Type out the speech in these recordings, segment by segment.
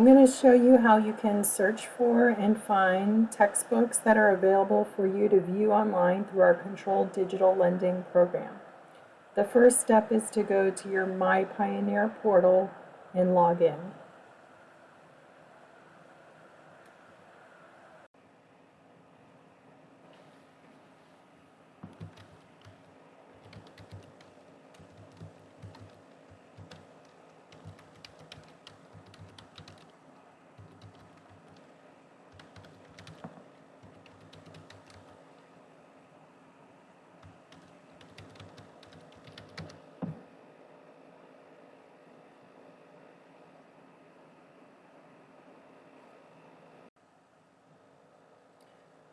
I'm going to show you how you can search for and find textbooks that are available for you to view online through our controlled digital lending program. The first step is to go to your My Pioneer portal and log in.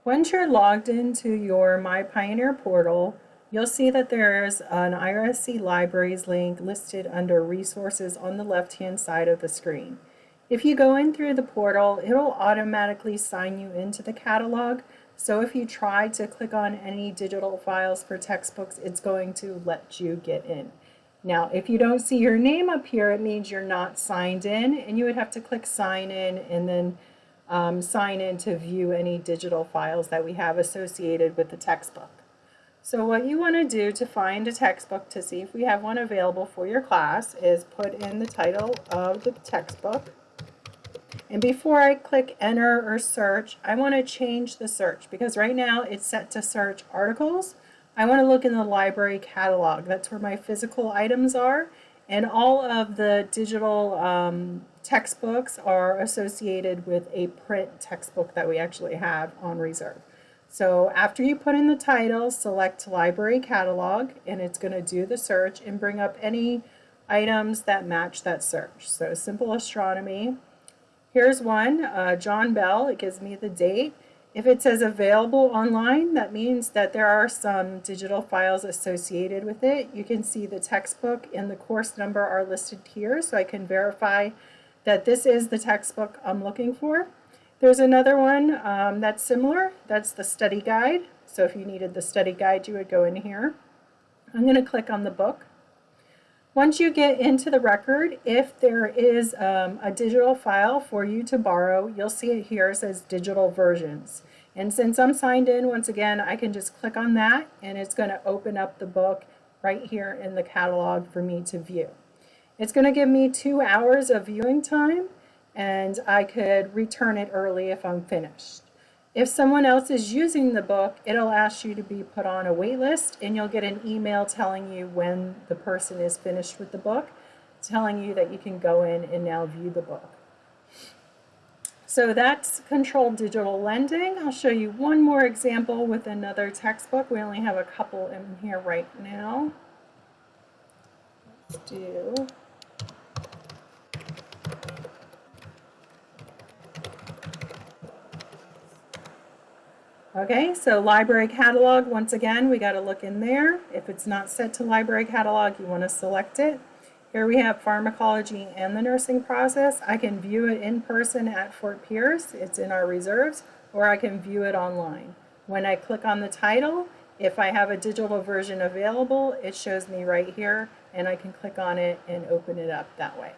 Once you're logged into your My Pioneer portal, you'll see that there's an IRSC Libraries link listed under Resources on the left-hand side of the screen. If you go in through the portal, it'll automatically sign you into the catalog. So if you try to click on any digital files for textbooks, it's going to let you get in. Now, if you don't see your name up here, it means you're not signed in, and you would have to click sign in and then um, sign in to view any digital files that we have associated with the textbook. So what you want to do to find a textbook to see if we have one available for your class is put in the title of the textbook. And before I click enter or search, I want to change the search because right now it's set to search articles. I want to look in the library catalog. That's where my physical items are. And all of the digital um, textbooks are associated with a print textbook that we actually have on reserve. So after you put in the title, select Library Catalog, and it's going to do the search and bring up any items that match that search. So Simple Astronomy. Here's one, uh, John Bell. It gives me the date. If it says available online, that means that there are some digital files associated with it. You can see the textbook and the course number are listed here, so I can verify that this is the textbook I'm looking for. There's another one um, that's similar. That's the study guide. So if you needed the study guide, you would go in here. I'm going to click on the book. Once you get into the record, if there is um, a digital file for you to borrow, you'll see it here. It says digital versions. And since I'm signed in, once again, I can just click on that and it's going to open up the book right here in the catalog for me to view. It's going to give me two hours of viewing time and I could return it early if I'm finished. If someone else is using the book, it'll ask you to be put on a wait list and you'll get an email telling you when the person is finished with the book, telling you that you can go in and now view the book. So that's controlled digital lending. I'll show you one more example with another textbook. We only have a couple in here right now. Let's do Okay, so library catalog, once again, we got to look in there. If it's not set to library catalog, you want to select it. Here we have pharmacology and the nursing process. I can view it in person at Fort Pierce. It's in our reserves, or I can view it online. When I click on the title, if I have a digital version available, it shows me right here, and I can click on it and open it up that way.